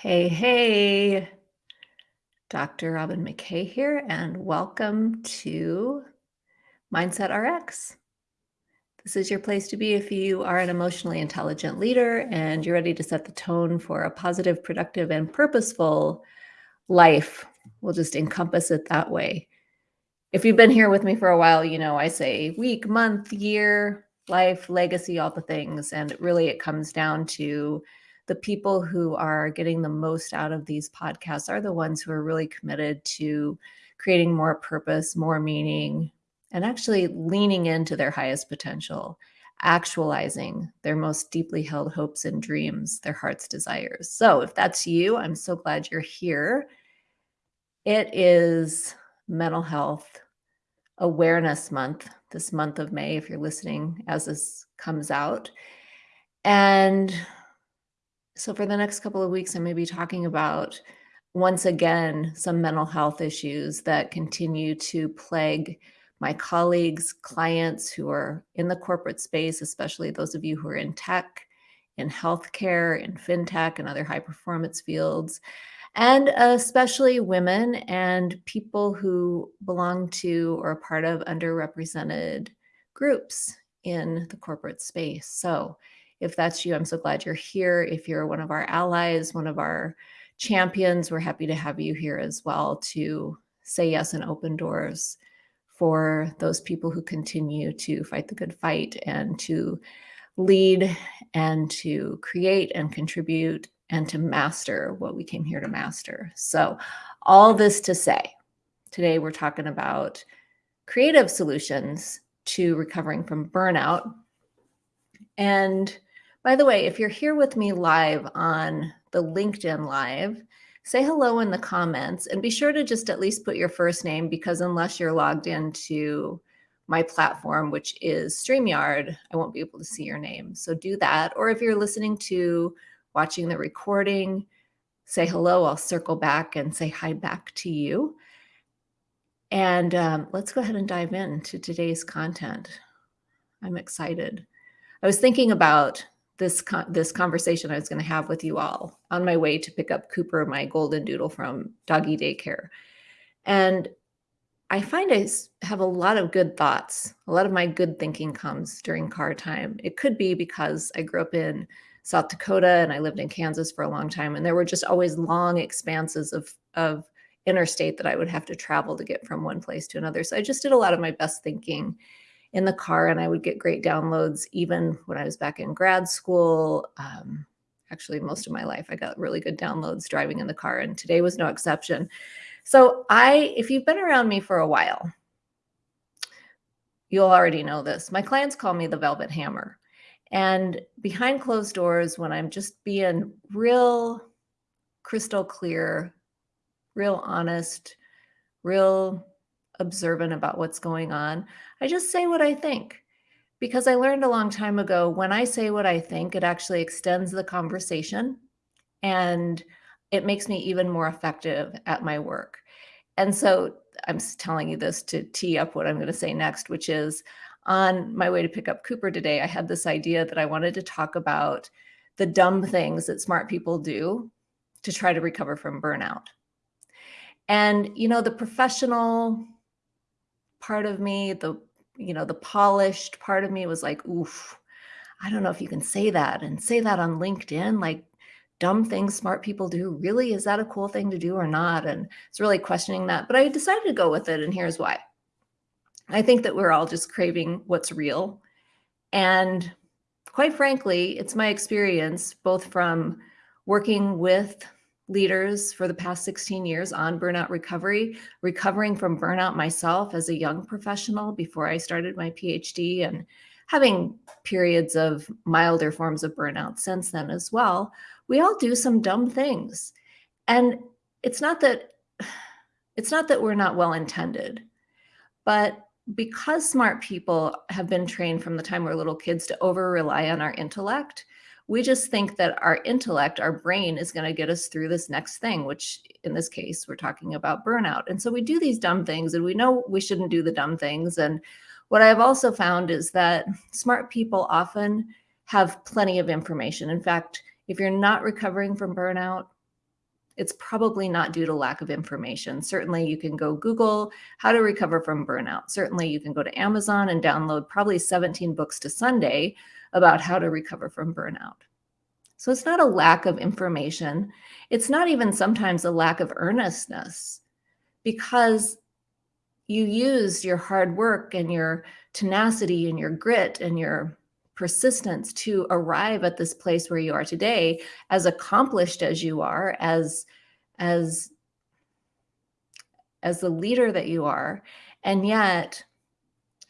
Hey, hey, Dr. Robin McKay here, and welcome to Mindset RX. This is your place to be if you are an emotionally intelligent leader and you're ready to set the tone for a positive, productive, and purposeful life. We'll just encompass it that way. If you've been here with me for a while, you know I say week, month, year, life, legacy, all the things. And really, it comes down to the people who are getting the most out of these podcasts are the ones who are really committed to creating more purpose, more meaning, and actually leaning into their highest potential, actualizing their most deeply held hopes and dreams, their heart's desires. So, if that's you, I'm so glad you're here. It is Mental Health Awareness Month, this month of May, if you're listening as this comes out. And so for the next couple of weeks, I'm going to be talking about once again some mental health issues that continue to plague my colleagues, clients who are in the corporate space, especially those of you who are in tech, in healthcare, in fintech, and other high performance fields, and especially women and people who belong to or are part of underrepresented groups in the corporate space. So, if that's you, I'm so glad you're here. If you're one of our allies, one of our champions, we're happy to have you here as well to say yes and open doors for those people who continue to fight the good fight and to lead and to create and contribute and to master what we came here to master. So, all this to say, today we're talking about creative solutions to recovering from burnout. And by the way, if you're here with me live on the LinkedIn Live, say hello in the comments and be sure to just at least put your first name because unless you're logged into my platform, which is StreamYard, I won't be able to see your name. So do that. Or if you're listening to watching the recording, say hello. I'll circle back and say hi back to you. And um, let's go ahead and dive into today's content. I'm excited. I was thinking about this con- this conversation I was going to have with you all on my way to pick up Cooper, my golden doodle from doggy daycare. And I find I have a lot of good thoughts. A lot of my good thinking comes during car time. It could be because I grew up in South Dakota and I lived in Kansas for a long time and there were just always long expanses of of interstate that I would have to travel to get from one place to another. So I just did a lot of my best thinking in the car and I would get great downloads even when I was back in grad school. Um, actually, most of my life, I got really good downloads driving in the car, and today was no exception. So, I, if you've been around me for a while, you'll already know this. My clients call me the Velvet Hammer. And behind closed doors, when I'm just being real crystal clear, real honest, real observant about what's going on. I just say what I think because I learned a long time ago when I say what I think, it actually extends the conversation and it makes me even more effective at my work. And so I'm telling you this to tee up what I'm going to say next, which is on my way to pick up Cooper today, I had this idea that I wanted to talk about the dumb things that smart people do to try to recover from burnout. And, you know, the professional part of me, the you know, the polished part of me was like, oof, I don't know if you can say that and say that on LinkedIn, like dumb things smart people do. Really, is that a cool thing to do or not? And it's really questioning that. But I decided to go with it, and here's why. I think that we're all just craving what's real. And quite frankly, it's my experience both from working with leaders for the past 16 years on burnout recovery, recovering from burnout myself as a young professional before I started my PhD, and having periods of milder forms of burnout since then as well. We all do some dumb things. And it's not that it's not that we're not well intended, but because smart people have been trained from the time we're little kids to over rely on our intellect, we just think that our intellect, our brain is going to get us through this next thing, which in this case, we're talking about burnout. And so we do these dumb things and we know we shouldn't do the dumb things. And what I've also found is that smart people often have plenty of information. In fact, if you're not recovering from burnout, it's probably not due to lack of information. Certainly, you can go Google how to recover from burnout. Certainly, you can go to Amazon and download probably 17 books to Sunday about how to recover from burnout. So it's not a lack of information. It's not even sometimes a lack of earnestness because you used your hard work and your tenacity and your grit and your persistence to arrive at this place where you are today as accomplished as you are as as as the leader that you are and yet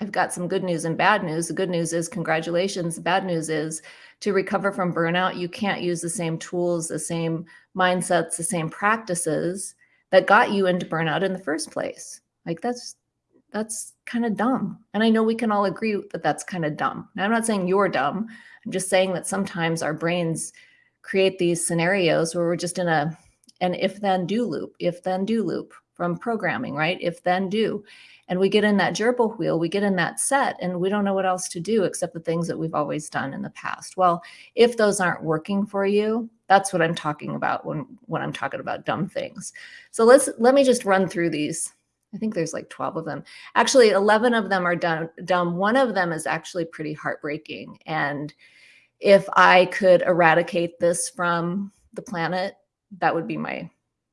i've got some good news and bad news the good news is congratulations the bad news is to recover from burnout you can't use the same tools the same mindsets the same practices that got you into burnout in the first place like that's that's kind of dumb. And I know we can all agree that that's kind of dumb. Now, I'm not saying you're dumb. I'm just saying that sometimes our brains create these scenarios where we're just in a an if then do loop, if then do loop from programming, right? If then do. And we get in that gerbil wheel, we get in that set, and we don't know what else to do except the things that we've always done in the past. Well, if those aren't working for you, that's what I'm talking about when when I'm talking about dumb things. So let's let me just run through these I think there's like 12 of them. Actually, 11 of them are done, dumb. One of them is actually pretty heartbreaking. And if I could eradicate this from the planet, that would be my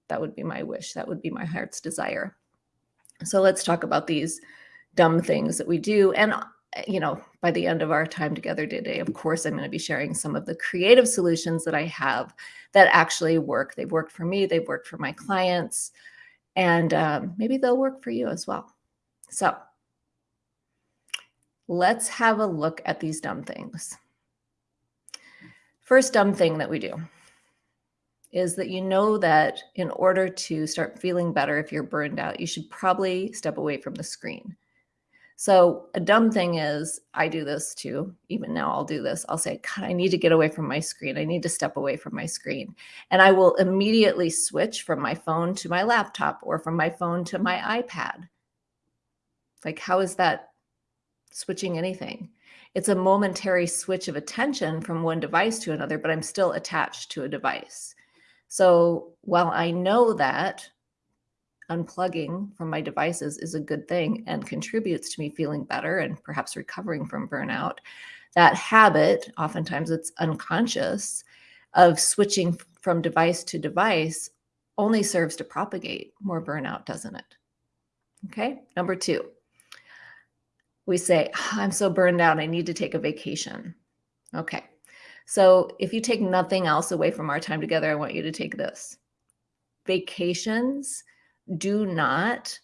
that would be my wish. That would be my heart's desire. So let's talk about these dumb things that we do. And you know, by the end of our time together today, of course, I'm going to be sharing some of the creative solutions that I have that actually work. They've worked for me, they've worked for my clients and um, maybe they'll work for you as well. So let's have a look at these dumb things. First dumb thing that we do is that you know that in order to start feeling better if you're burned out, you should probably step away from the screen. So a dumb thing is I do this too. Even now I'll do this. I'll say, God, I need to get away from my screen. I need to step away from my screen. And I will immediately switch from my phone to my laptop or from my phone to my iPad. Like, how is that switching anything? It's a momentary switch of attention from one device to another, but I'm still attached to a device. So while I know that unplugging from my devices is a good thing and contributes to me feeling better and perhaps recovering from burnout. That habit, oftentimes it's unconscious, of switching from device to device only serves to propagate more burnout, doesn't it? Okay. Number two, we say, oh, I'm so burned out, I need to take a vacation. Okay. So if you take nothing else away from our time together, I want you to take this. Vacations do not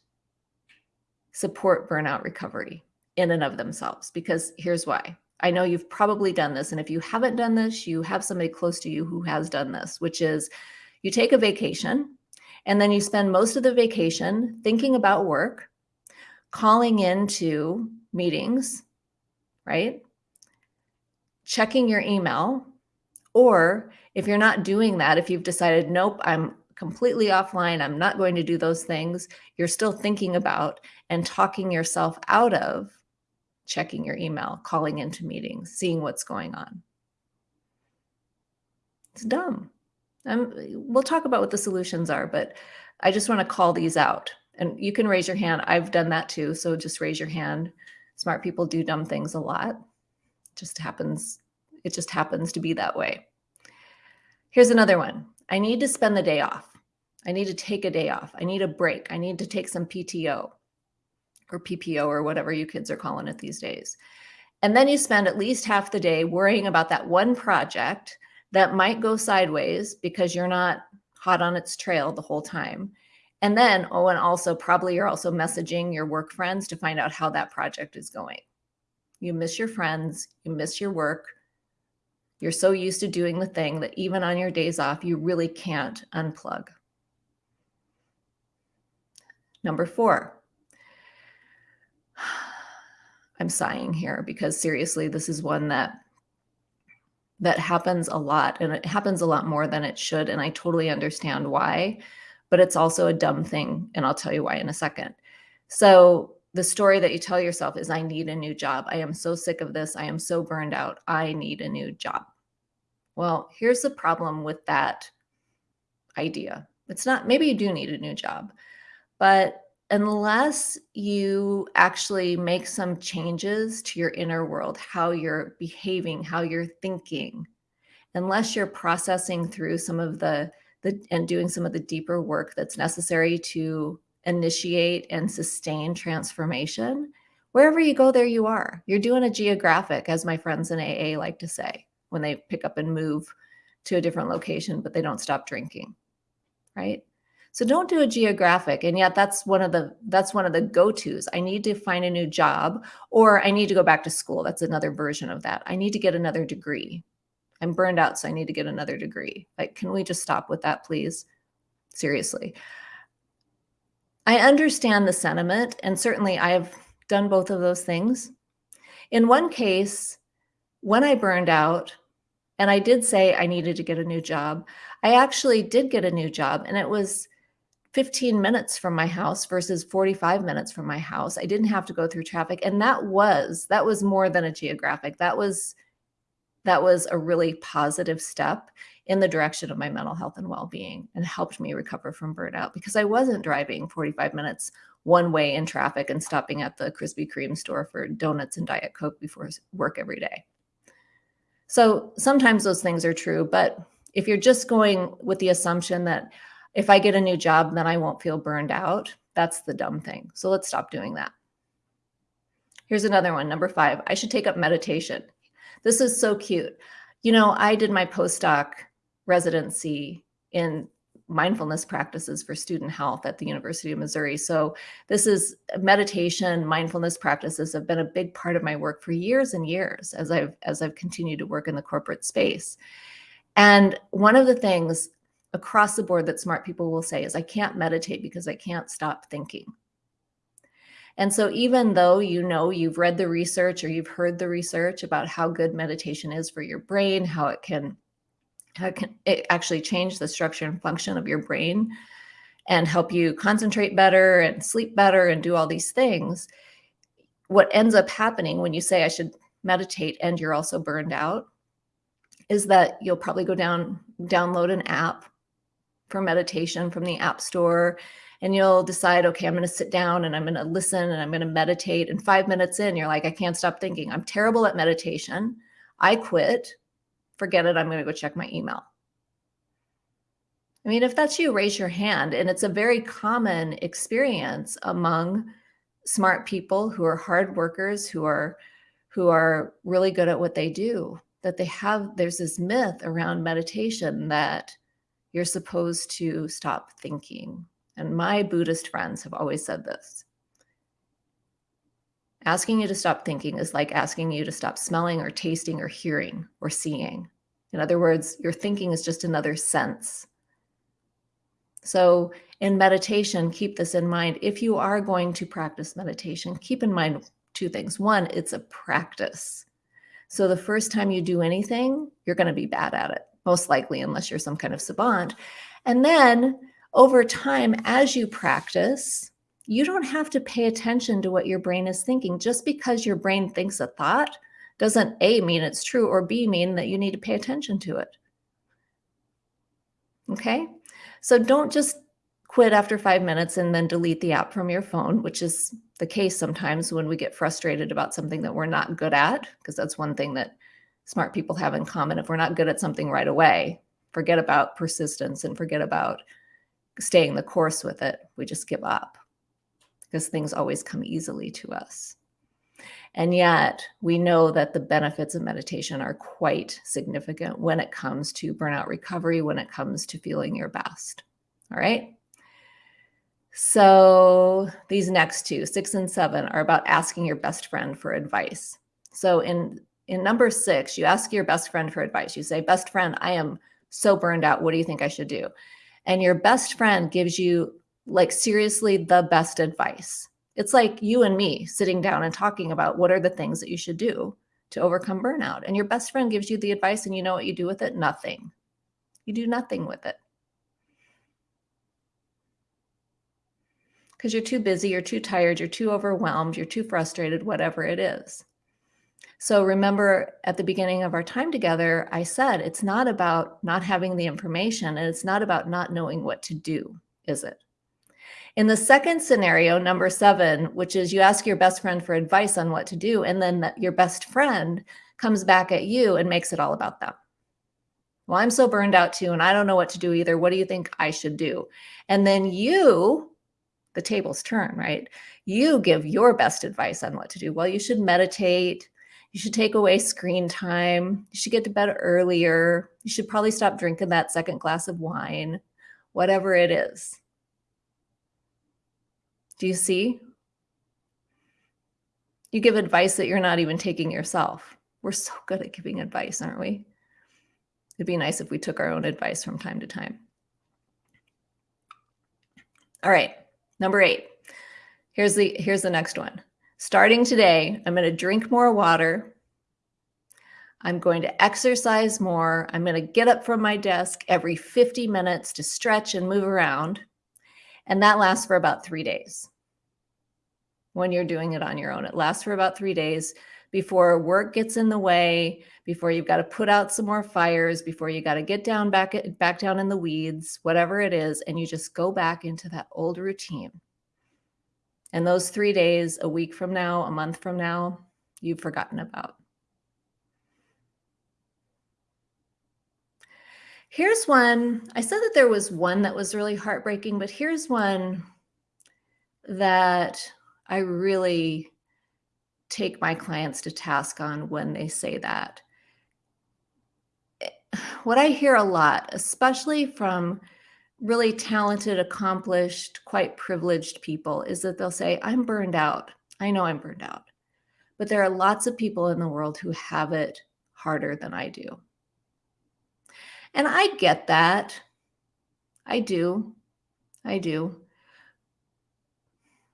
support burnout recovery in and of themselves because here's why. I know you've probably done this. And if you haven't done this, you have somebody close to you who has done this, which is you take a vacation and then you spend most of the vacation thinking about work, calling into meetings, right? Checking your email. Or if you're not doing that, if you've decided, nope, I'm completely offline, I'm not going to do those things, you're still thinking about and talking yourself out of checking your email, calling into meetings, seeing what's going on. It's dumb. Um, we'll talk about what the solutions are, but I just want to call these out. And you can raise your hand. I've done that too. So just raise your hand. Smart people do dumb things a lot. It just happens. It just happens to be that way. Here's another one. I need to spend the day off. I need to take a day off. I need a break. I need to take some PTO or PPO or whatever you kids are calling it these days. And then you spend at least half the day worrying about that one project that might go sideways because you're not hot on its trail the whole time. And then, oh, and also probably you're also messaging your work friends to find out how that project is going. You miss your friends, you miss your work. You're so used to doing the thing that even on your days off, you really can't unplug. Number four, I'm sighing here because seriously, this is one that that happens a lot and it happens a lot more than it should. And I totally understand why, but it's also a dumb thing. And I'll tell you why in a second. So the story that you tell yourself is I need a new job. I am so sick of this. I am so burned out. I need a new job. Well, here's the problem with that idea It's not, maybe you do need a new job, but unless you actually make some changes to your inner world, how you're behaving, how you're thinking, unless you're processing through some of the, the and doing some of the deeper work that's necessary to initiate and sustain transformation, wherever you go, there you are. You're doing a geographic, as my friends in AA like to say, when they pick up and move to a different location, but they don't stop drinking, right? So don't do a geographic. And yet that's one of the that's one of the go-tos. I need to find a new job or I need to go back to school. That's another version of that. I need to get another degree. I'm burned out, so I need to get another degree. Like, can we just stop with that, please? Seriously. I understand the sentiment, and certainly I have done both of those things. In one case, when I burned out, and I did say I needed to get a new job, I actually did get a new job, and it was 15 minutes from my house versus 45 minutes from my house. I didn't have to go through traffic, and that was that was more than a geographic. That was that was a really positive step in the direction of my mental health and well-being and helped me recover from burnout because I wasn't driving 45 minutes one way in traffic and stopping at the Krispy Kreme store for donuts and Diet Coke before work every day. So sometimes those things are true, but if you're just going with the assumption that if I get a new job, then I won't feel burned out, that's the dumb thing. So let's stop doing that. Here's another one, number five, I should take up meditation. This is so cute. You know, I did my postdoc residency in mindfulness practices for student health at the University of Missouri. So this is meditation, mindfulness practices have been a big part of my work for years and years as I've as I've continued to work in the corporate space. And one of the things across the board that smart people will say is I can't meditate because I can't stop thinking. And so even though you know you've read the research or you've heard the research about how good meditation is for your brain, how it can how can it actually change the structure and function of your brain and help you concentrate better and sleep better and do all these things, what ends up happening when you say I should meditate and you're also burned out is that you'll probably go down download an app for meditation from the app store and you'll decide, okay, I'm going to sit down and I'm going to listen and I'm going to meditate. And five minutes in, you're like, I can't stop thinking. I'm terrible at meditation. I quit. Forget it. I'm going to go check my email. I mean, if that's you, raise your hand. And it's a very common experience among smart people who are hard workers, who are who are really good at what they do, that they have, there's this myth around meditation that you're supposed to stop thinking and my Buddhist friends have always said this. Asking you to stop thinking is like asking you to stop smelling or tasting or hearing or seeing. In other words, your thinking is just another sense. So in meditation, keep this in mind. If you are going to practice meditation, keep in mind two things. One, it's a practice. So the first time you do anything, you're going to be bad at it, most likely, unless you're some kind of savant. And then over time, as you practice, you don't have to pay attention to what your brain is thinking. Just because your brain thinks a thought doesn't A, mean it's true, or B, mean that you need to pay attention to it. Okay? So don't just quit after five minutes and then delete the app from your phone, which is the case sometimes when we get frustrated about something that we're not good at, because that's one thing that smart people have in common. If we're not good at something right away, forget about persistence and forget about staying the course with it. We just give up because things always come easily to us. And yet we know that the benefits of meditation are quite significant when it comes to burnout recovery, when it comes to feeling your best. All right. So these next two, six and seven, are about asking your best friend for advice. So in in number six, you ask your best friend for advice. You say, best friend, I am so burned out. What do you think I should do? and your best friend gives you like seriously the best advice. It's like you and me sitting down and talking about what are the things that you should do to overcome burnout. And your best friend gives you the advice and you know what you do with it? Nothing. You do nothing with it. Because you're too busy, you're too tired, you're too overwhelmed, you're too frustrated, whatever it is. So remember at the beginning of our time together, I said it's not about not having the information and it's not about not knowing what to do, is it? In the second scenario, number seven, which is you ask your best friend for advice on what to do, and then your best friend comes back at you and makes it all about them. Well, I'm so burned out too, and I don't know what to do either. What do you think I should do? And then you, the tables turn, right? You give your best advice on what to do. Well, you should meditate. You should take away screen time. You should get to bed earlier. You should probably stop drinking that second glass of wine, whatever it is. Do you see? You give advice that you're not even taking yourself. We're so good at giving advice, aren't we? It'd be nice if we took our own advice from time to time. All right, number eight. Here's the here's the next one. Starting today, I'm going to drink more water. I'm going to exercise more. I'm going to get up from my desk every 50 minutes to stretch and move around. And that lasts for about three days when you're doing it on your own. It lasts for about three days before work gets in the way, before you've got to put out some more fires, before you got to get down back back down in the weeds, whatever it is, and you just go back into that old routine. And those 3 days, a week from now, a month from now, you've forgotten about. Here's one. I said that there was one that was really heartbreaking, but here's one that I really take my clients to task on when they say that. What I hear a lot, especially from really talented, accomplished, quite privileged people, is that they'll say, I'm burned out. I know I'm burned out. But there are lots of people in the world who have it harder than I do. And I get that. I do. I do.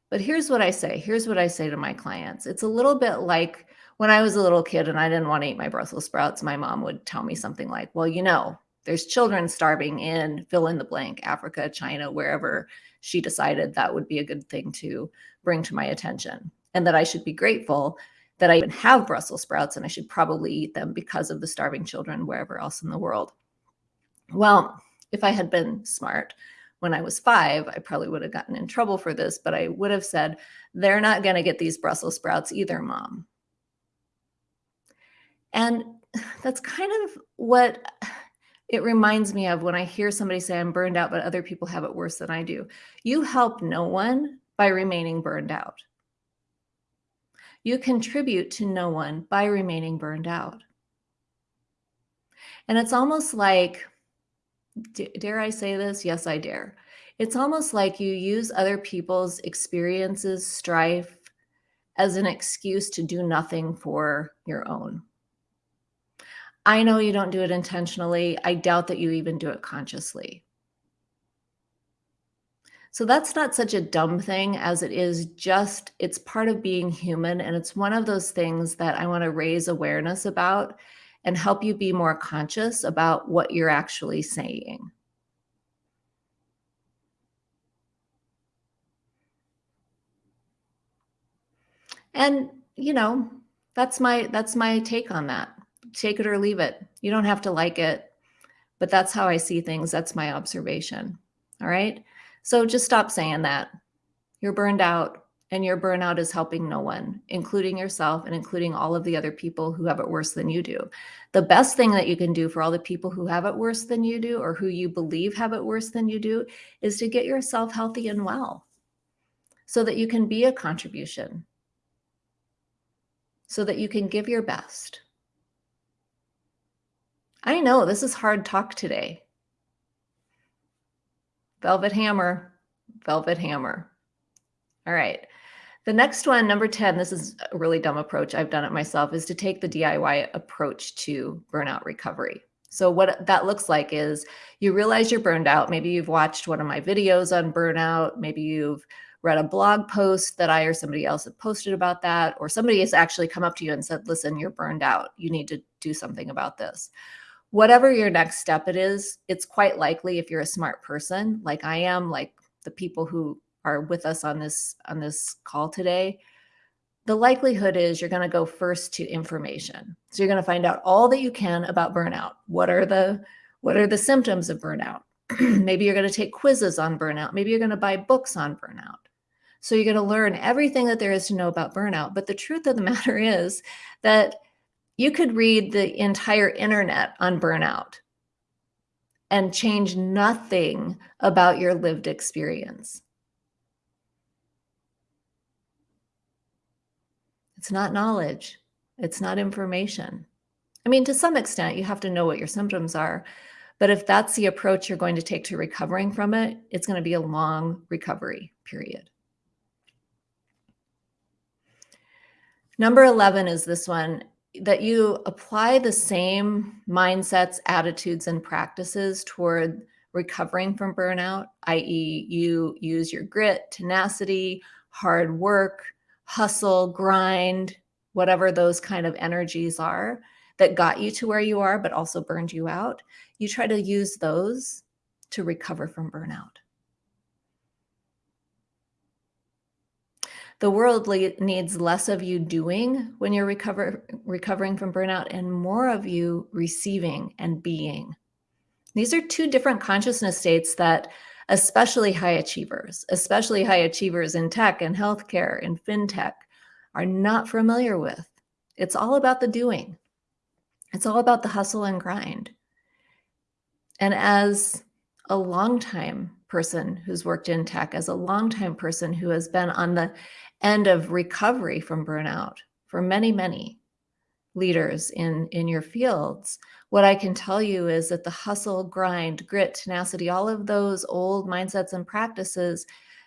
But here's what I say. Here's what I say to my clients. It's a little bit like when I was a little kid and I didn't want to eat my Brussels sprouts, my mom would tell me something like, well, you know, there's children starving in fill in the blank, Africa, China, wherever she decided that would be a good thing to bring to my attention. And that I should be grateful that I even have Brussels sprouts and I should probably eat them because of the starving children wherever else in the world. Well, if I had been smart when I was five, I probably would have gotten in trouble for this, but I would have said, they're not going to get these Brussels sprouts either, mom. And that's kind of what it reminds me of when I hear somebody say, I'm burned out, but other people have it worse than I do. You help no one by remaining burned out. You contribute to no one by remaining burned out. And it's almost like dare I say this? Yes, I dare. It's almost like you use other people's experiences, strife, as an excuse to do nothing for your own. I know you don't do it intentionally. I doubt that you even do it consciously. So that's not such a dumb thing as it is just, it's part of being human. And it's one of those things that I want to raise awareness about and help you be more conscious about what you're actually saying. And, you know, that's my that's my take on that. Take it or leave it. You don't have to like it, but that's how I see things. That's my observation. All right? So just stop saying that. You're burned out and your burnout is helping no one, including yourself and including all of the other people who have it worse than you do. The best thing that you can do for all the people who have it worse than you do or who you believe have it worse than you do is to get yourself healthy and well so that you can be a contribution, so that you can give your best. I know this is hard talk today. Velvet hammer, velvet hammer. All right. The next one, number 10, this is a really dumb approach. I've done it myself, is to take the DIY approach to burnout recovery. So what that looks like is you realize you're burned out. Maybe you've watched one of my videos on burnout. Maybe you've read a blog post that I or somebody else have posted about that, or somebody has actually come up to you and said, listen, you're burned out. You need to do something about this. Whatever your next step it is, it's quite likely if you're a smart person, like I am, like the people who are with us on this on this call today the likelihood is you're going to go first to information. So you're going to find out all that you can about burnout. What are the what are the symptoms of burnout? Maybe you're going to take quizzes on burnout. Maybe you're going to buy books on burnout. So you're going to learn everything that there is to know about burnout. But the truth of the matter is that you could read the entire internet on burnout and change nothing about your lived experience. It's not knowledge. It's not information. I mean, to some extent, you have to know what your symptoms are. But if that's the approach you're going to take to recovering from it, it's going to be a long recovery period. Number 11 is this one that you apply the same mindsets, attitudes, and practices toward recovering from burnout, i.e., you use your grit, tenacity, hard work, hustle, grind, whatever those kind of energies are that got you to where you are, but also burned you out. You try to use those to recover from burnout. The world needs less of you doing when you're recover, recovering from burnout and more of you receiving and being. These are two different consciousness states that especially high achievers, especially high achievers in tech and healthcare and fintech are not familiar with. It's all about the doing. It's all about the hustle and grind. And as a longtime person who's worked in tech, as a longtime person who has been on the end of recovery from burnout for many, many leaders in, in your fields, what I can tell you is that the hustle, grind, grit, tenacity, all of those old mindsets and practices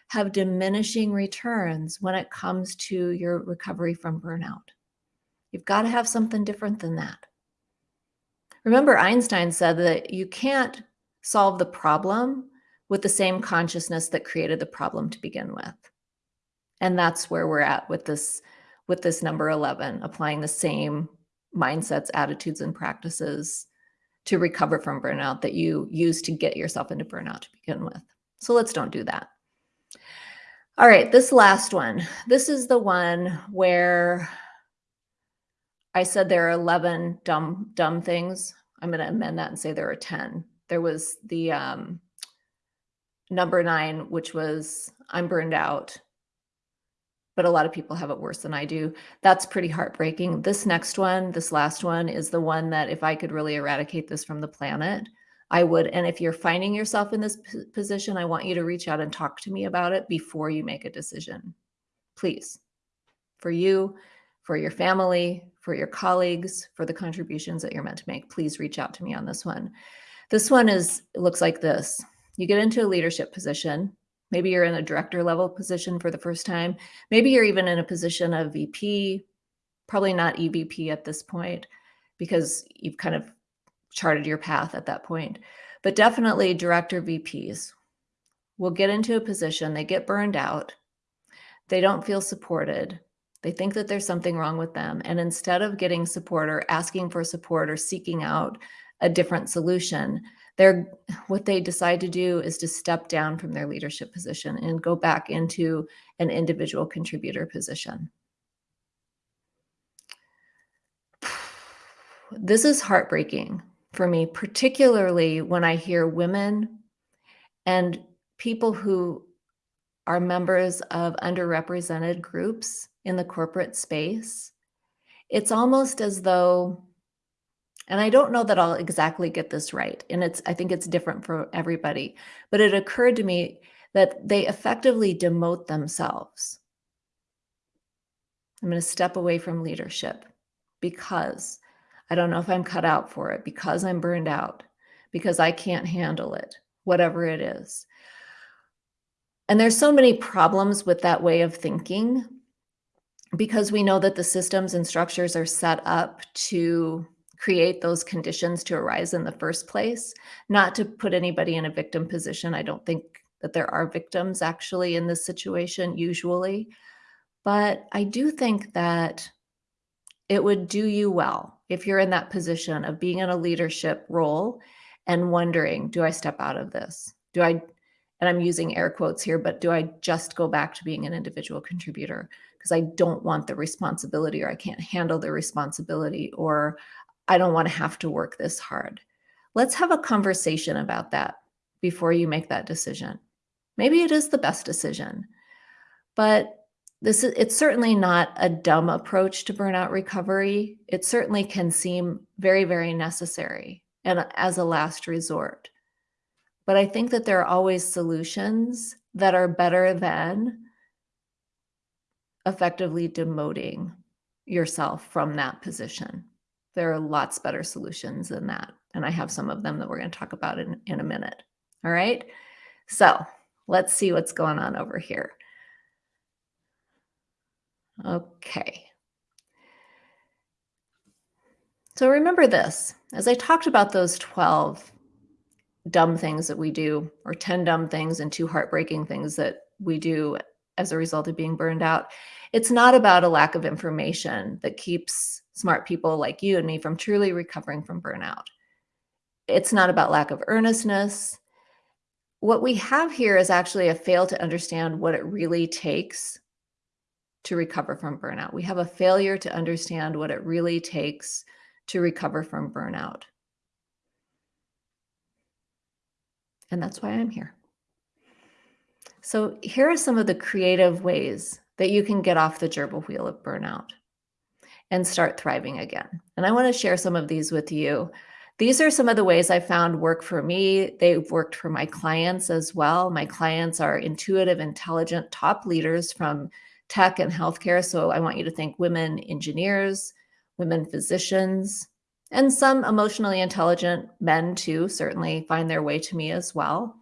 have diminishing returns when it comes to your recovery from burnout. You've got to have something different than that. Remember, Einstein said that you can't solve the problem with the same consciousness that created the problem to begin with. And that's where we're at with this with this number 11, applying the same mindsets, attitudes, and practices to recover from burnout that you use to get yourself into burnout to begin with. So let's don't do that. All right, this last one. This is the one where I said there are 11 dumb dumb things. I'm going to amend that and say there are 10. There was the um, number nine, which was I'm burned out but a lot of people have it worse than I do. That's pretty heartbreaking. This next one, this last one, is the one that if I could really eradicate this from the planet, I would. And if you're finding yourself in this position, I want you to reach out and talk to me about it before you make a decision. Please. For you, for your family, for your colleagues, for the contributions that you're meant to make, please reach out to me on this one. This one is looks like this. You get into a leadership position Maybe you're in a director level position for the first time. Maybe you're even in a position of VP, probably not EVP at this point because you've kind of charted your path at that point. But definitely director VPs will get into a position, they get burned out, they don't feel supported, they think that there's something wrong with them. And instead of getting support or asking for support or seeking out a different solution, they're what they decide to do is to step down from their leadership position and go back into an individual contributor position. This is heartbreaking for me, particularly when I hear women and people who are members of underrepresented groups in the corporate space. It's almost as though and I don't know that I'll exactly get this right. And it's, I think it's different for everybody. But it occurred to me that they effectively demote themselves. I'm going to step away from leadership because I don't know if I'm cut out for it, because I'm burned out, because I can't handle it, whatever it is. And there's so many problems with that way of thinking because we know that the systems and structures are set up to create those conditions to arise in the first place, not to put anybody in a victim position. I don't think that there are victims actually in this situation usually, but I do think that it would do you well if you're in that position of being in a leadership role and wondering, do I step out of this? Do I, and I'm using air quotes here, but do I just go back to being an individual contributor? because I don't want the responsibility or I can't handle the responsibility or I don't want to have to work this hard. Let's have a conversation about that before you make that decision. Maybe it is the best decision, but this is it's certainly not a dumb approach to burnout recovery. It certainly can seem very, very necessary and as a last resort. But I think that there are always solutions that are better than effectively demoting yourself from that position. There are lots better solutions than that. And I have some of them that we're going to talk about in, in a minute. All right. So let's see what's going on over here. Okay. So remember this, as I talked about those 12 dumb things that we do, or 10 dumb things and two heartbreaking things that we do as a result of being burned out, it's not about a lack of information that keeps smart people like you and me from truly recovering from burnout. It's not about lack of earnestness. What we have here is actually a fail to understand what it really takes to recover from burnout. We have a failure to understand what it really takes to recover from burnout. And that's why I'm here. So here are some of the creative ways that you can get off the gerbil wheel of burnout and start thriving again. And I want to share some of these with you. These are some of the ways I found work for me. They've worked for my clients as well. My clients are intuitive, intelligent, top leaders from tech and healthcare. So I want you to think women engineers, women physicians, and some emotionally intelligent men too certainly find their way to me as well.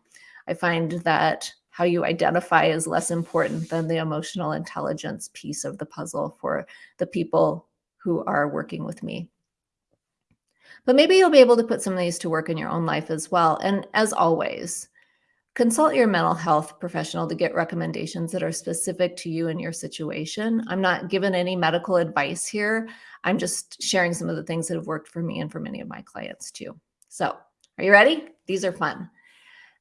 I find that how you identify is less important than the emotional intelligence piece of the puzzle for the people who are working with me. But maybe you'll be able to put some of these to work in your own life as well. And as always, consult your mental health professional to get recommendations that are specific to you and your situation. I'm not given any medical advice here. I'm just sharing some of the things that have worked for me and for many of my clients too. So, are you ready? These are fun.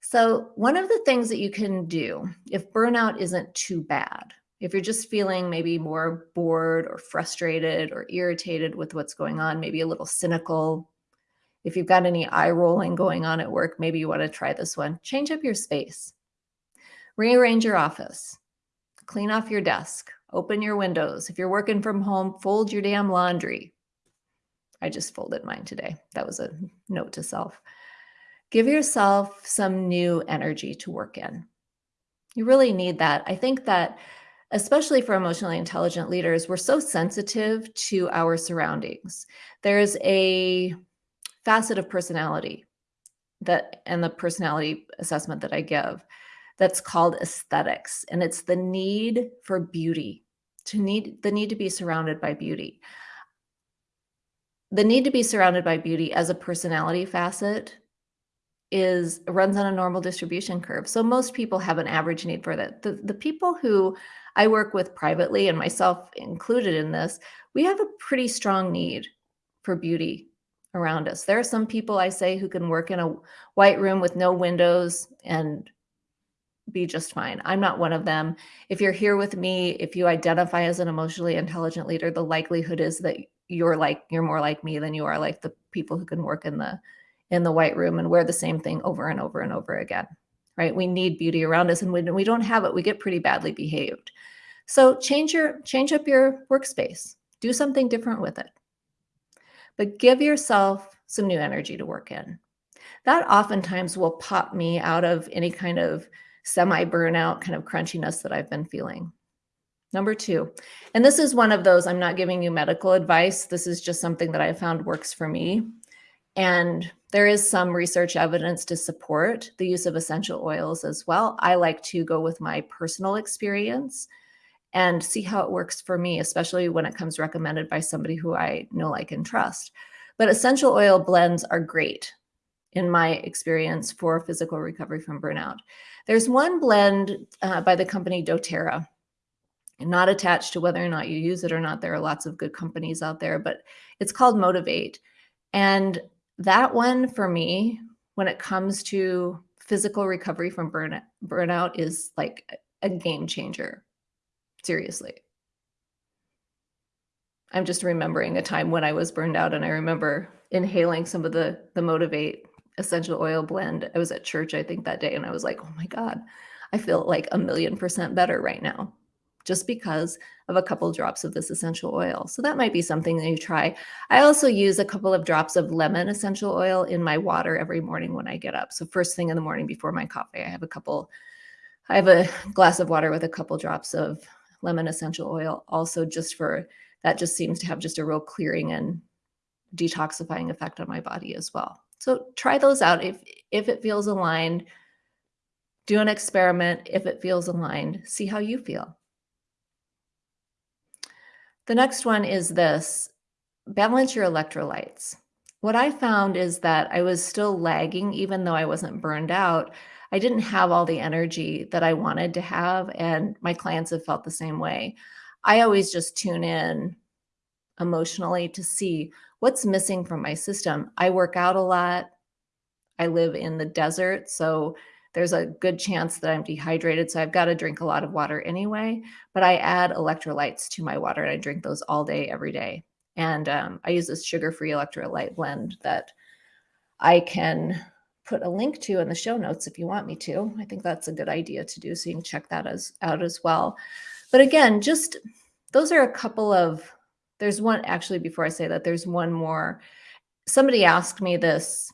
So, one of the things that you can do if burnout isn't too bad, if you're just feeling maybe more bored or frustrated or irritated with what's going on, maybe a little cynical, if you've got any eye rolling going on at work, maybe you want to try this one. Change up your space, rearrange your office, clean off your desk, open your windows. If you're working from home, fold your damn laundry. I just folded mine today. That was a note to self. Give yourself some new energy to work in. You really need that. I think that especially for emotionally intelligent leaders, we're so sensitive to our surroundings. There's a facet of personality that and the personality assessment that I give that's called aesthetics and it's the need for beauty to need the need to be surrounded by beauty the need to be surrounded by beauty as a personality facet is runs on a normal distribution curve so most people have an average need for that the, the people who i work with privately and myself included in this we have a pretty strong need for beauty around us. There are some people I say who can work in a white room with no windows and be just fine. I'm not one of them. If you're here with me, if you identify as an emotionally intelligent leader, the likelihood is that you're like you're more like me than you are like the people who can work in the in the white room and wear the same thing over and over and over again. Right? We need beauty around us and when we don't have it, we get pretty badly behaved. So change your change up your workspace. Do something different with it but give yourself some new energy to work in. That oftentimes will pop me out of any kind of semi burnout kind of crunchiness that I've been feeling. Number two, and this is one of those, I'm not giving you medical advice. This is just something that I found works for me. And there is some research evidence to support the use of essential oils as well. I like to go with my personal experience and see how it works for me, especially when it comes recommended by somebody who I know, like, and trust. But essential oil blends are great in my experience for physical recovery from burnout. There's one blend uh, by the company doTERRA, not attached to whether or not you use it or not. There are lots of good companies out there, but it's called Motivate. And that one for me, when it comes to physical recovery from burnout, burnout is like a game changer seriously. I'm just remembering a time when I was burned out, and I remember inhaling some of the the Motivate essential oil blend. I was at church, I think, that day, and I was like, "Oh my god, I feel like a million percent better right now." Just because of a couple drops of this essential oil. So that might be something that you try. I also use a couple of drops of lemon essential oil in my water every morning when I get up. So first thing in the morning before my coffee, I have a couple I have a glass of water with a couple drops of lemon essential oil also just for that just seems to have just a real clearing and detoxifying effect on my body as well. So try those out if if it feels aligned. Do an experiment if it feels aligned. See how you feel. The next one is this balance your electrolytes. What I found is that I was still lagging, even though I wasn't burned out. I didn't have all the energy that I wanted to have, and my clients have felt the same way. I always just tune in emotionally to see what's missing from my system. I work out a lot. I live in the desert, so there's a good chance that I'm dehydrated. So I've got to drink a lot of water anyway, but I add electrolytes to my water and I drink those all day, every day. And um, I use this sugar-free electrolyte blend that I can put a link to in the show notes if you want me to. I think that's a good idea to do. So you can check that as out as well. But again, just those are a couple of there's one actually before I say that, there's one more. Somebody asked me this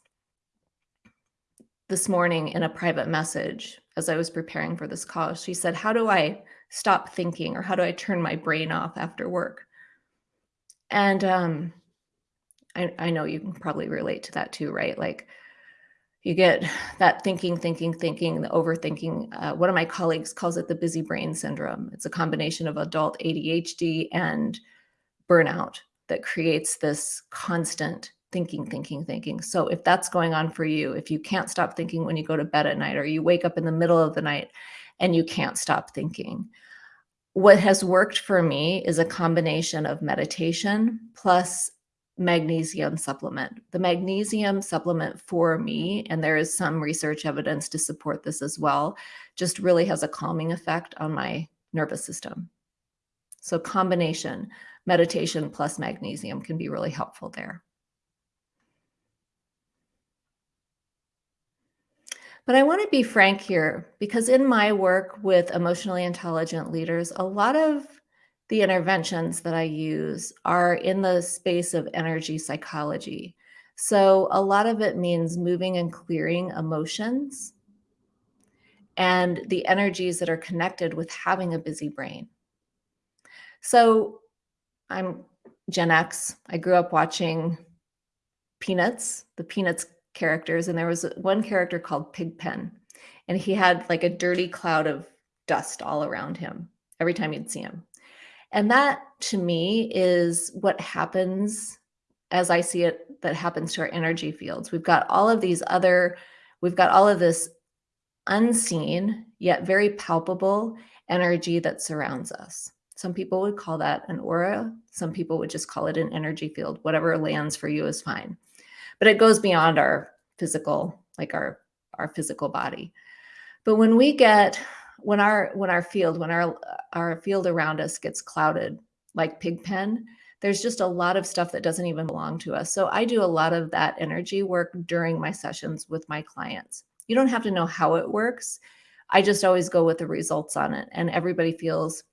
this morning in a private message as I was preparing for this call. She said, How do I stop thinking or how do I turn my brain off after work? And um, I, I know you can probably relate to that too, right? Like you get that thinking, thinking, thinking, the overthinking. Uh, one of my colleagues calls it the busy brain syndrome. It's a combination of adult ADHD and burnout that creates this constant thinking, thinking, thinking. So if that's going on for you, if you can't stop thinking when you go to bed at night or you wake up in the middle of the night and you can't stop thinking, what has worked for me is a combination of meditation plus magnesium supplement. The magnesium supplement for me, and there is some research evidence to support this as well, just really has a calming effect on my nervous system. So combination meditation plus magnesium can be really helpful there. But I want to be frank here because in my work with emotionally intelligent leaders, a lot of the interventions that I use are in the space of energy psychology. So a lot of it means moving and clearing emotions and the energies that are connected with having a busy brain. So I'm Gen X. I grew up watching Peanuts, the Peanuts characters, and there was one character called Pigpen, and he had like a dirty cloud of dust all around him every time you'd see him. And that to me is what happens as I see it that happens to our energy fields. We've got all of these other, we've got all of this unseen yet very palpable energy that surrounds us. Some people would call that an aura. Some people would just call it an energy field. Whatever lands for you is fine. But it goes beyond our physical, like our, our physical body. But when we get, when our, when our field, when our, our field around us gets clouded, like Pigpen, there's just a lot of stuff that doesn't even belong to us. So I do a lot of that energy work during my sessions with my clients. You don't have to know how it works. I just always go with the results on it. And everybody feels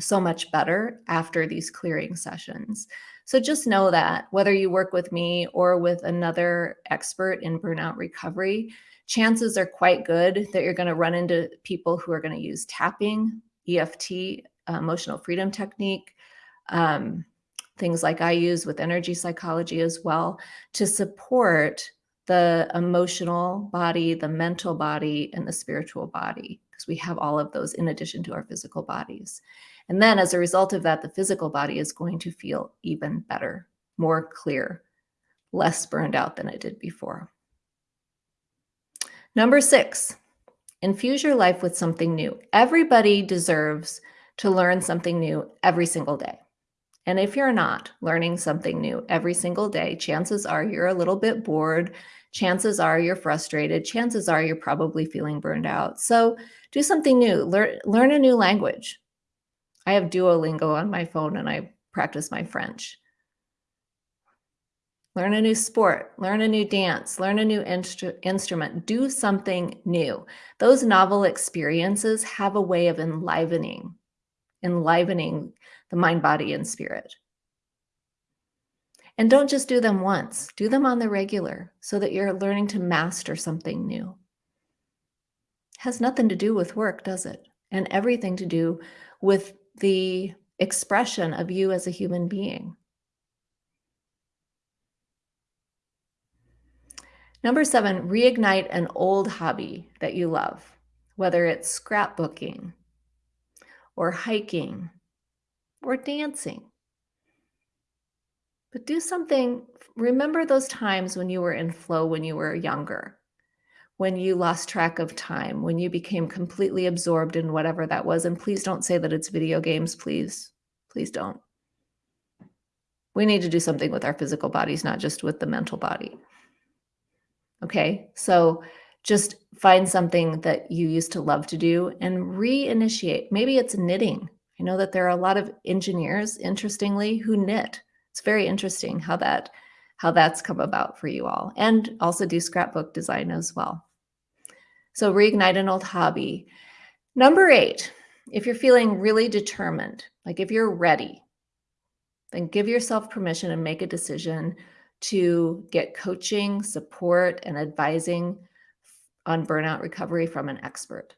so much better after these clearing sessions. So just know that whether you work with me or with another expert in burnout recovery, chances are quite good that you're going to run into people who are going to use tapping, EFT, uh, emotional freedom technique, um, things like I use with energy psychology as well to support the emotional body, the mental body, and the spiritual body, because we have all of those in addition to our physical bodies. And then as a result of that, the physical body is going to feel even better, more clear, less burned out than it did before. Number six, infuse your life with something new. Everybody deserves to learn something new every single day. And if you're not learning something new every single day, chances are you're a little bit bored. Chances are you're frustrated. Chances are you're probably feeling burned out. So do something new. Learn, learn a new language. I have Duolingo on my phone and I practice my French. Learn a new sport, learn a new dance, learn a new instru- instrument, do something new. Those novel experiences have a way of enlivening, enlivening the mind, body, and spirit. And don't just do them once, do them on the regular so that you're learning to master something new. Has nothing to do with work, does it? And everything to do with the expression of you as a human being. Number seven, reignite an old hobby that you love, whether it's scrapbooking or hiking or dancing. But do something, remember those times when you were in flow when you were younger, when you lost track of time, when you became completely absorbed in whatever that was. And please don't say that it's video games, please. Please don't. We need to do something with our physical bodies, not just with the mental body. Okay, so just find something that you used to love to do and reinitiate. Maybe it's knitting. I know that there are a lot of engineers, interestingly, who knit. It's very interesting how that how that's come about for you all, and also do scrapbook design as well. So reignite an old hobby. Number eight, if you're feeling really determined, like if you're ready, then give yourself permission and make a decision to get coaching, support, and advising on burnout recovery from an expert.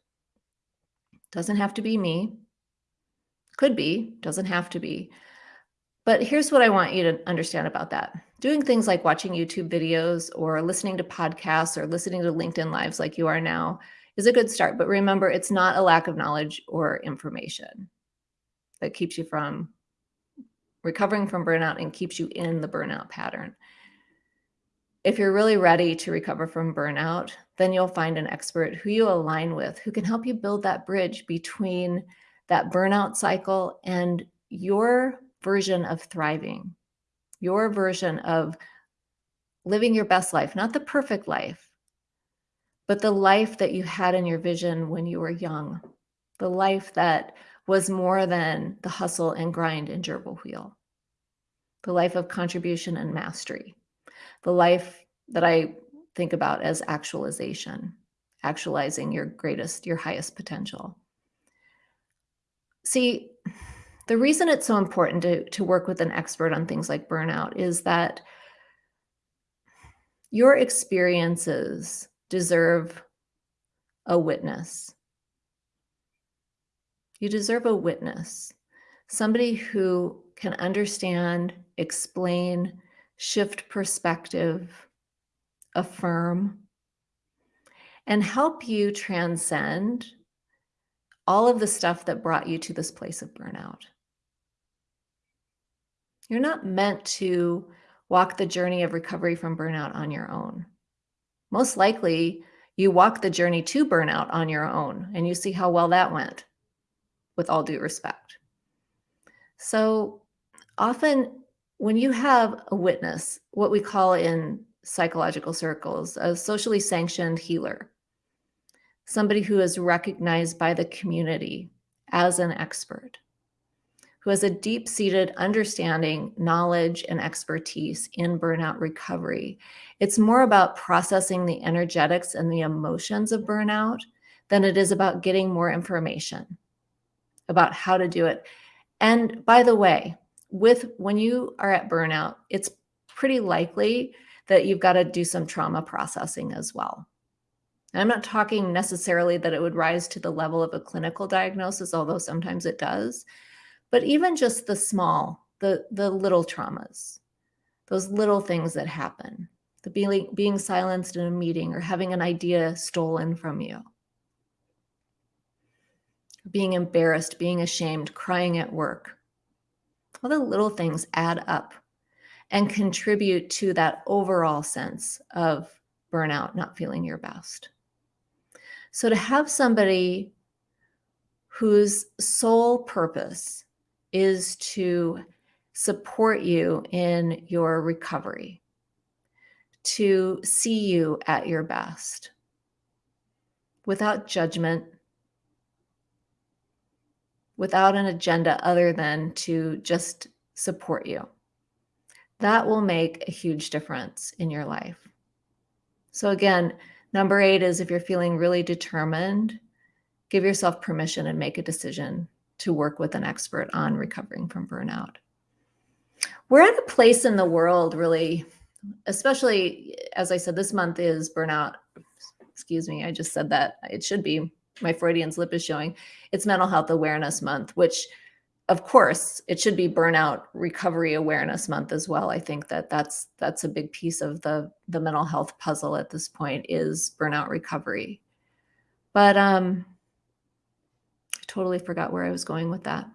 Doesn't have to be me. Could be, doesn't have to be. But here's what I want you to understand about that. Doing things like watching YouTube videos or listening to podcasts or listening to LinkedIn Lives like you are now is a good start. But remember, it's not a lack of knowledge or information that keeps you from recovering from burnout and keeps you in the burnout pattern if you're really ready to recover from burnout, then you'll find an expert who you align with who can help you build that bridge between that burnout cycle and your version of thriving, your version of living your best life, not the perfect life, but the life that you had in your vision when you were young, the life that was more than the hustle and grind and gerbil wheel, the life of contribution and mastery the life that I think about as actualization, actualizing your greatest, your highest potential. See, the reason it's so important to, to work with an expert on things like burnout is that your experiences deserve a witness. You deserve a witness, somebody who can understand, explain, shift perspective, affirm, and help you transcend all of the stuff that brought you to this place of burnout. You're not meant to walk the journey of recovery from burnout on your own. Most likely, you walk the journey to burnout on your own and you see how well that went, with all due respect. So often when you have a witness, what we call in psychological circles a socially sanctioned healer, somebody who is recognized by the community as an expert, who has a deep seated understanding, knowledge, and expertise in burnout recovery. It's more about processing the energetics and the emotions of burnout than it is about getting more information about how to do it. And by the way, with when you are at burnout, it's pretty likely that you've got to do some trauma processing as well. I'm not talking necessarily that it would rise to the level of a clinical diagnosis, although sometimes it does, but even just the small, the the little traumas, those little things that happen, the being being silenced in a meeting or having an idea stolen from you, being embarrassed, being ashamed, crying at work, all the little things add up and contribute to that overall sense of burnout, not feeling your best. So to have somebody whose sole purpose is to support you in your recovery, to see you at your best without judgment, without an agenda other than to just support you. That will make a huge difference in your life. So, again, number eight is if you're feeling really determined, give yourself permission and make a decision to work with an expert on recovering from burnout. We're at a place in the world, really, especially as I said, this month is burnout. Excuse me, I just said that. It should be my Freudian slip is showing. It's Mental Health Awareness Month, which of course it should be burnout recovery awareness month as well. I think that that's that's a big piece of the the mental health puzzle at this point is burnout recovery. But um i totally forgot where i was going with that.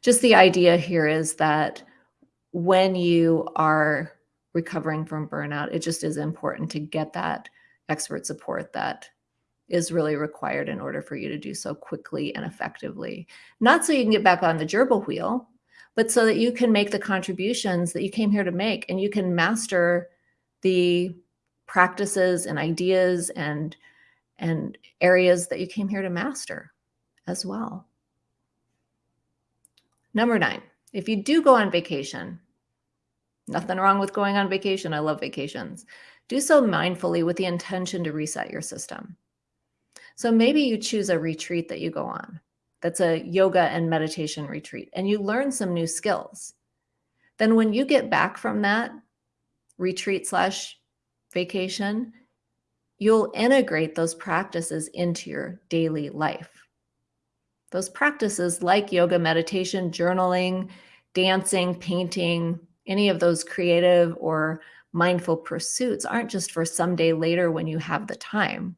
Just the idea here is that when you are recovering from burnout it just is important to get that expert support that is really required in order for you to do so quickly and effectively. Not so you can get back on the gerbil wheel, but so that you can make the contributions that you came here to make and you can master the practices and ideas and and areas that you came here to master as well. Number 9. If you do go on vacation, nothing wrong with going on vacation. I love vacations. Do so mindfully with the intention to reset your system. So maybe you choose a retreat that you go on. That's a yoga and meditation retreat, and you learn some new skills. Then when you get back from that retreat slash vacation, you'll integrate those practices into your daily life. Those practices like yoga, meditation, journaling, dancing, painting, any of those creative or mindful pursuits aren't just for someday later when you have the time.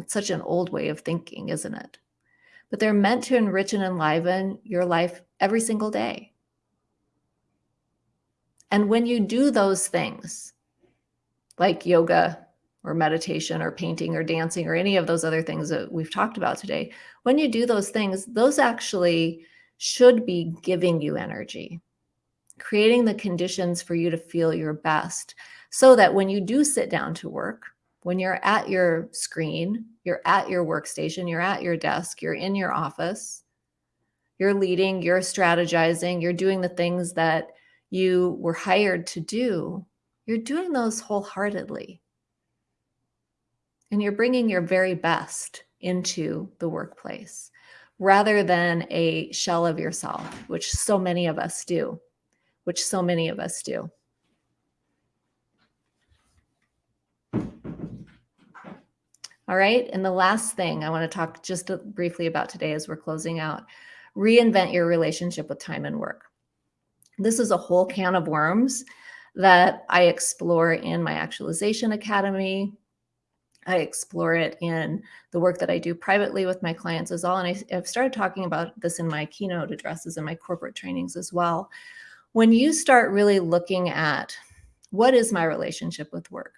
That's such an old way of thinking, isn't it? But they're meant to enrich and enliven your life every single day. And when you do those things, like yoga or meditation or painting or dancing or any of those other things that we've talked about today, when you do those things, those actually should be giving you energy, creating the conditions for you to feel your best so that when you do sit down to work, when you're at your screen, you're at your workstation, you're at your desk, you're in your office, you're leading, you're strategizing, you're doing the things that you were hired to do, you're doing those wholeheartedly. And you're bringing your very best into the workplace rather than a shell of yourself, which so many of us do, which so many of us do. All right. And the last thing I want to talk just briefly about today as we're closing out reinvent your relationship with time and work. This is a whole can of worms that I explore in my Actualization Academy. I explore it in the work that I do privately with my clients as well. And I, have started talking about this in my keynote addresses and my corporate trainings as well. When you start really looking at what is my relationship with work?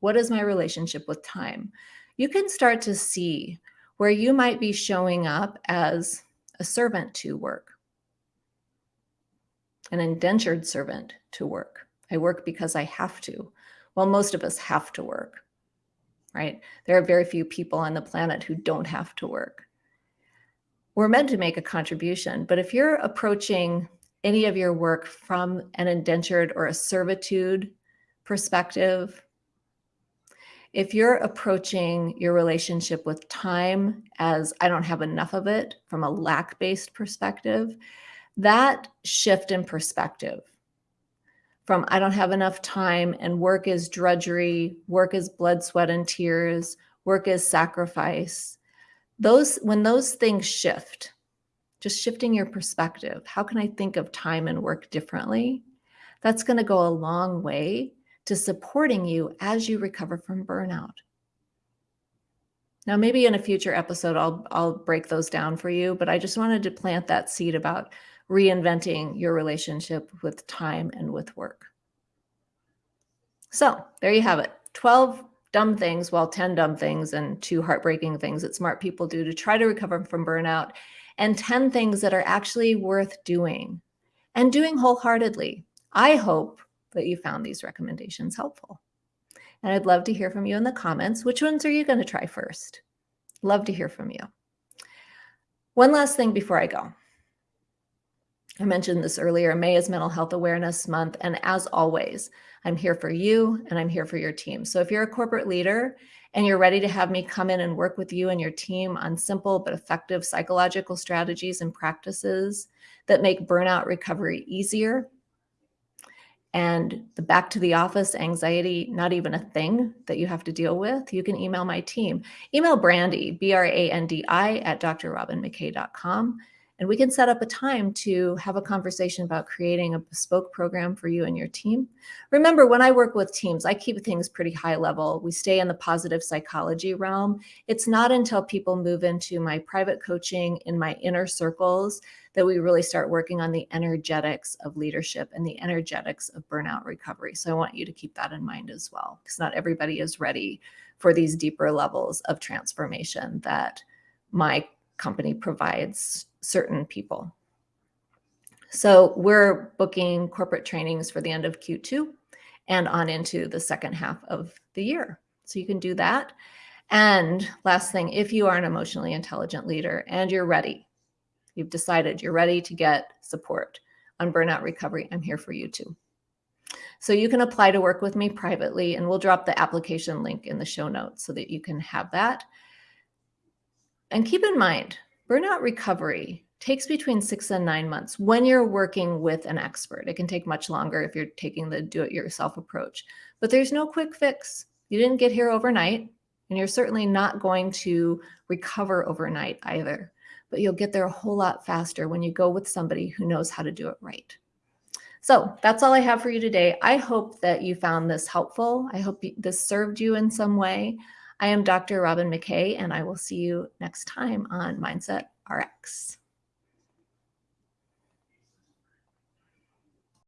What is my relationship with time? You can start to see where you might be showing up as a servant to work, an indentured servant to work. I work because I have to. Well, most of us have to work, right? There are very few people on the planet who don't have to work. We're meant to make a contribution, but if you're approaching any of your work from an indentured or a servitude perspective, if you're approaching your relationship with time as I don't have enough of it from a lack based perspective, that shift in perspective from I don't have enough time and work is drudgery, work is blood, sweat, and tears, work is sacrifice. Those, when those things shift, just shifting your perspective, how can I think of time and work differently? That's going to go a long way to supporting you as you recover from burnout. Now, maybe in a future episode, I'll, I'll break those down for you, but I just wanted to plant that seed about reinventing your relationship with time and with work. So there you have it 12 dumb things, well, 10 dumb things and two heartbreaking things that smart people do to try to recover from burnout, and 10 things that are actually worth doing and doing wholeheartedly. I hope that you found these recommendations helpful. And I'd love to hear from you in the comments. Which ones are you going to try first? Love to hear from you. One last thing before I go. I mentioned this earlier. May is Mental Health Awareness Month. And as always, I'm here for you and I'm here for your team. So if you're a corporate leader and you're ready to have me come in and work with you and your team on simple but effective psychological strategies and practices that make burnout recovery easier and the back to the office anxiety, not even a thing that you have to deal with, you can email my team. Email Brandi, B R A N D I, at drrobinmckay.com and we can set up a time to have a conversation about creating a bespoke program for you and your team. Remember, when I work with teams, I keep things pretty high level. We stay in the positive psychology realm. It's not until people move into my private coaching in my inner circles that we really start working on the energetics of leadership and the energetics of burnout recovery. So I want you to keep that in mind as well, because not everybody is ready for these deeper levels of transformation that my company provides certain people. So we're booking corporate trainings for the end of Q2 and on into the second half of the year. So you can do that. And last thing, if you are an emotionally intelligent leader and you're ready, you've decided you're ready to get support on burnout recovery, I'm here for you too. So you can apply to work with me privately and we'll drop the application link in the show notes so that you can have that. And keep in mind, burnout recovery takes between six and nine months when you're working with an expert. It can take much longer if you're taking the do it yourself approach, but there's no quick fix. You didn't get here overnight, and you're certainly not going to recover overnight either, but you'll get there a whole lot faster when you go with somebody who knows how to do it right. So that's all I have for you today. I hope that you found this helpful. I hope this served you in some way. I am Dr. Robin McKay, and I will see you next time on Mindset RX.